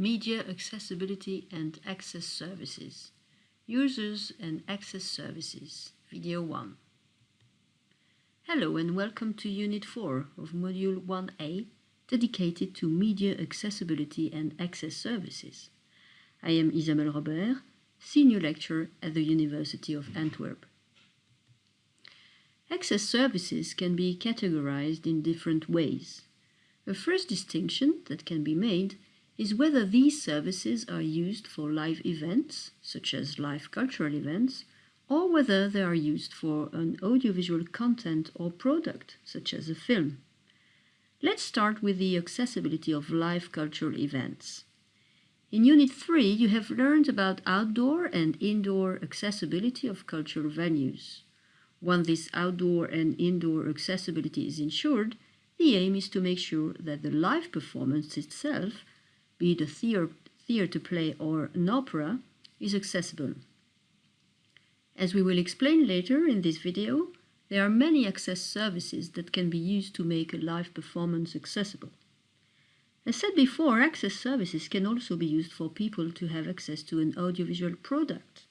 Media Accessibility and Access Services Users and Access Services Video 1 Hello and welcome to Unit 4 of Module 1a dedicated to Media Accessibility and Access Services. I am Isabelle Robert, Senior Lecturer at the University of Antwerp. Access services can be categorized in different ways. A first distinction that can be made is whether these services are used for live events, such as live cultural events, or whether they are used for an audiovisual content or product, such as a film. Let's start with the accessibility of live cultural events. In Unit 3, you have learned about outdoor and indoor accessibility of cultural venues. When this outdoor and indoor accessibility is ensured, the aim is to make sure that the live performance itself be it a theater play or an opera, is accessible. As we will explain later in this video, there are many access services that can be used to make a live performance accessible. As said before, access services can also be used for people to have access to an audiovisual product.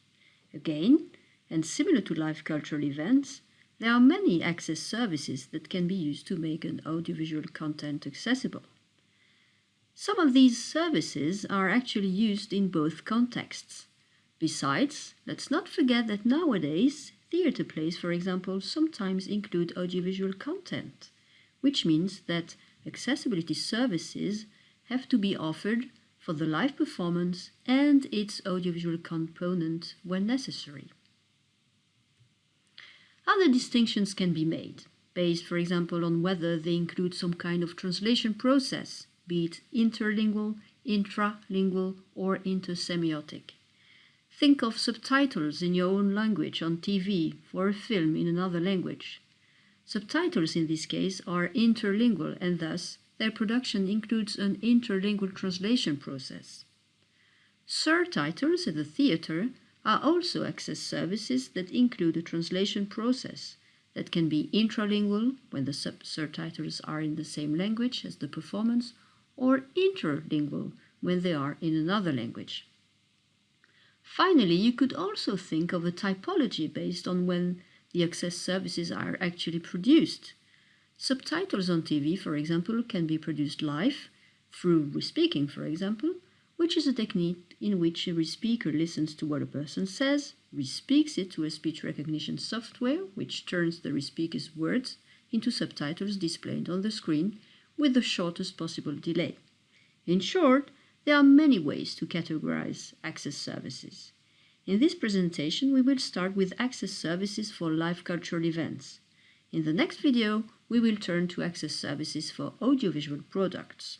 Again, and similar to live cultural events, there are many access services that can be used to make an audiovisual content accessible. Some of these services are actually used in both contexts. Besides, let's not forget that nowadays, theatre plays, for example, sometimes include audiovisual content, which means that accessibility services have to be offered for the live performance and its audiovisual component when necessary. Other distinctions can be made, based, for example, on whether they include some kind of translation process, be it interlingual, intralingual, or intersemiotic. Think of subtitles in your own language on TV for a film in another language. Subtitles in this case are interlingual and thus their production includes an interlingual translation process. Surtitles at the theater are also access services that include a translation process that can be intralingual when the subtitles are in the same language as the performance or interlingual when they are in another language. Finally, you could also think of a typology based on when the access services are actually produced. Subtitles on TV, for example, can be produced live, through respeaking, for example, which is a technique in which a respeaker listens to what a person says, respeaks it to a speech recognition software, which turns the respeaker's words into subtitles displayed on the screen, with the shortest possible delay. In short, there are many ways to categorize access services. In this presentation, we will start with access services for live cultural events. In the next video, we will turn to access services for audiovisual products.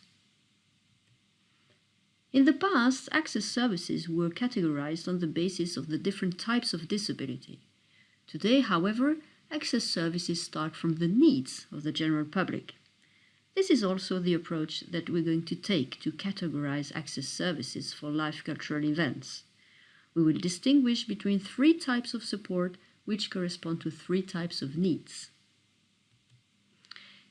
In the past, access services were categorized on the basis of the different types of disability. Today, however, access services start from the needs of the general public. This is also the approach that we're going to take to categorize access services for live cultural events. We will distinguish between three types of support which correspond to three types of needs.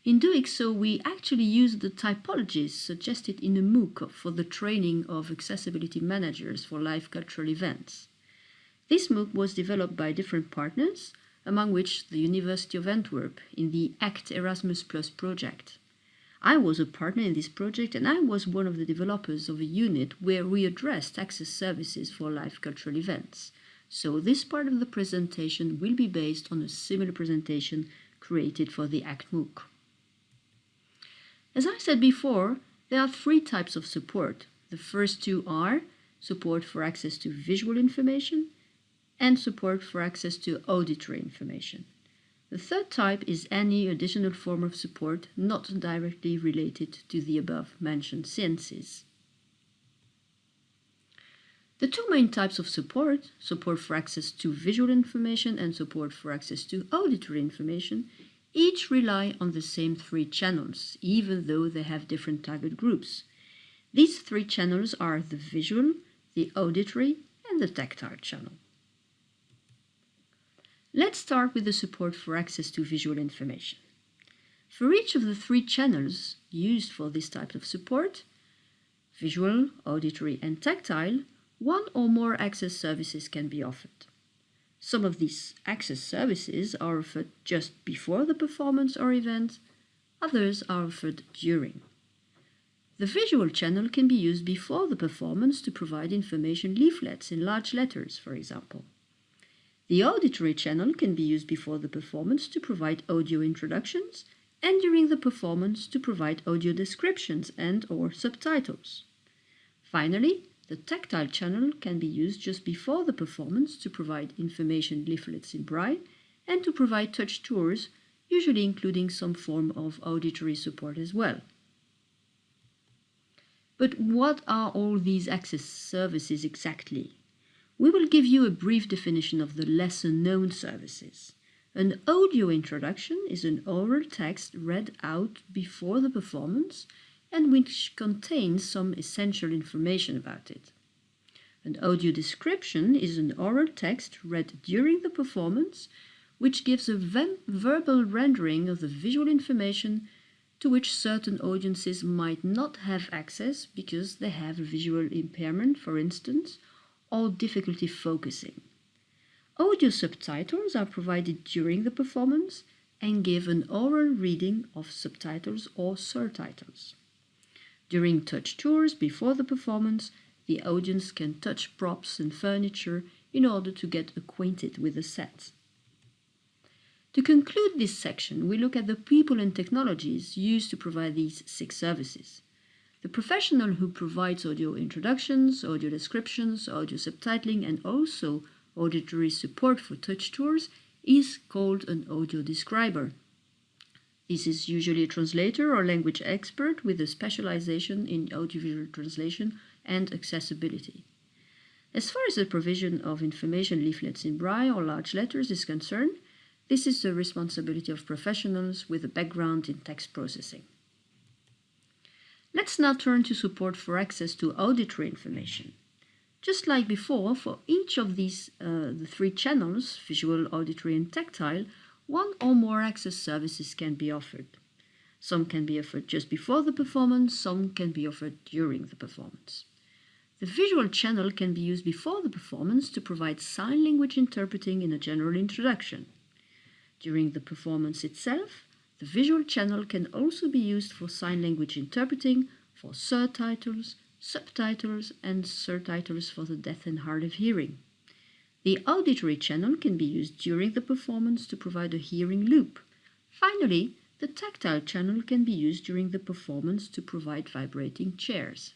In doing so, we actually use the typologies suggested in a MOOC for the training of accessibility managers for live cultural events. This MOOC was developed by different partners, among which the University of Antwerp in the ACT Erasmus Plus project. I was a partner in this project and I was one of the developers of a unit where we addressed access services for live cultural events. So this part of the presentation will be based on a similar presentation created for the ACT MOOC. As I said before, there are three types of support. The first two are support for access to visual information and support for access to auditory information. The third type is any additional form of support not directly related to the above mentioned sciences. The two main types of support, support for access to visual information and support for access to auditory information, each rely on the same three channels, even though they have different target groups. These three channels are the visual, the auditory, and the tactile channel. Let's start with the support for access to visual information. For each of the three channels used for this type of support, visual, auditory, and tactile, one or more access services can be offered. Some of these access services are offered just before the performance or event, others are offered during. The visual channel can be used before the performance to provide information leaflets in large letters, for example. The auditory channel can be used before the performance to provide audio introductions and during the performance to provide audio descriptions and or subtitles. Finally, the tactile channel can be used just before the performance to provide information leaflets in braille and to provide touch tours, usually including some form of auditory support as well. But what are all these access services exactly? We will give you a brief definition of the lesser known services. An audio introduction is an oral text read out before the performance and which contains some essential information about it. An audio description is an oral text read during the performance which gives a verbal rendering of the visual information to which certain audiences might not have access because they have a visual impairment, for instance, or difficulty focusing. Audio subtitles are provided during the performance and give an oral reading of subtitles or surtitles. During touch tours before the performance, the audience can touch props and furniture in order to get acquainted with the set. To conclude this section, we look at the people and technologies used to provide these six services. The professional who provides audio introductions, audio descriptions, audio subtitling, and also auditory support for touch tours is called an audio describer. This is usually a translator or language expert with a specialization in audiovisual translation and accessibility. As far as the provision of information leaflets in braille or large letters is concerned, this is the responsibility of professionals with a background in text processing. Let's now turn to support for access to auditory information. Just like before, for each of these uh, the three channels, visual, auditory and tactile, one or more access services can be offered. Some can be offered just before the performance, some can be offered during the performance. The visual channel can be used before the performance to provide sign language interpreting in a general introduction. During the performance itself, the visual channel can also be used for sign language interpreting, for surtitles, subtitles, and surtitles for the deaf and hard of hearing. The auditory channel can be used during the performance to provide a hearing loop. Finally, the tactile channel can be used during the performance to provide vibrating chairs.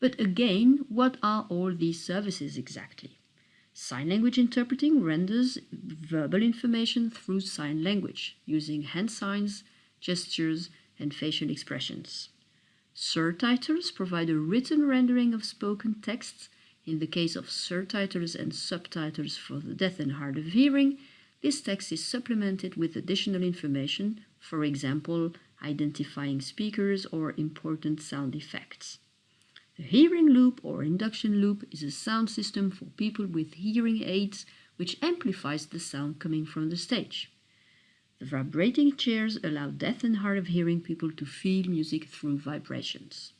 But again, what are all these services exactly? Sign language interpreting renders verbal information through sign language using hand signs, gestures, and facial expressions. Surtitles provide a written rendering of spoken texts. In the case of surtitles and subtitles for the deaf and hard of hearing, this text is supplemented with additional information, for example, identifying speakers or important sound effects. The hearing loop or induction loop is a sound system for people with hearing aids which amplifies the sound coming from the stage. The vibrating chairs allow deaf and hard of hearing people to feel music through vibrations.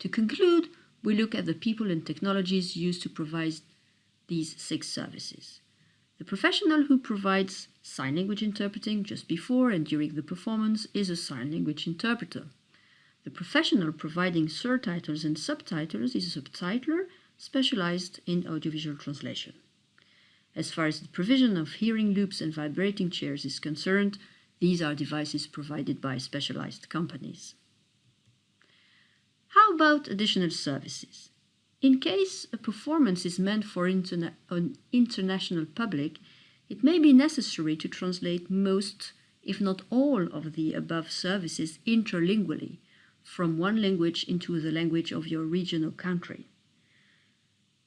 To conclude, we look at the people and technologies used to provide these six services. The professional who provides sign language interpreting just before and during the performance is a sign language interpreter. The professional providing surtitles and subtitles is a subtitler specialized in audiovisual translation. As far as the provision of hearing loops and vibrating chairs is concerned, these are devices provided by specialized companies. How about additional services? In case a performance is meant for interna an international public, it may be necessary to translate most, if not all, of the above services interlingually from one language into the language of your region or country.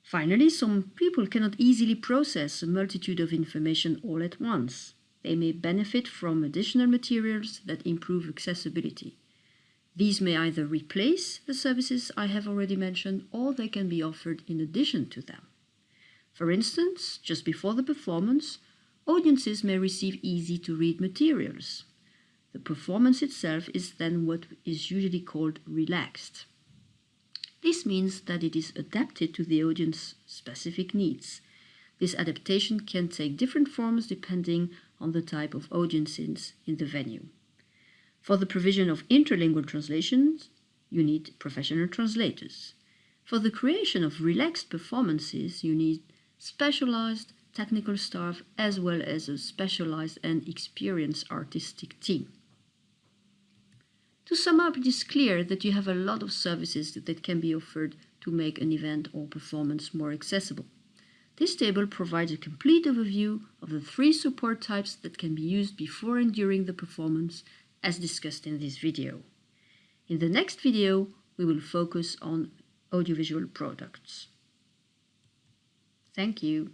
Finally, some people cannot easily process a multitude of information all at once. They may benefit from additional materials that improve accessibility. These may either replace the services I have already mentioned or they can be offered in addition to them. For instance, just before the performance, audiences may receive easy-to-read materials. The performance itself is then what is usually called relaxed. This means that it is adapted to the audience's specific needs. This adaptation can take different forms depending on the type of audiences in the venue. For the provision of interlingual translations, you need professional translators. For the creation of relaxed performances, you need specialized technical staff as well as a specialized and experienced artistic team. To sum up, it is clear that you have a lot of services that can be offered to make an event or performance more accessible. This table provides a complete overview of the three support types that can be used before and during the performance as discussed in this video. In the next video, we will focus on audiovisual products. Thank you.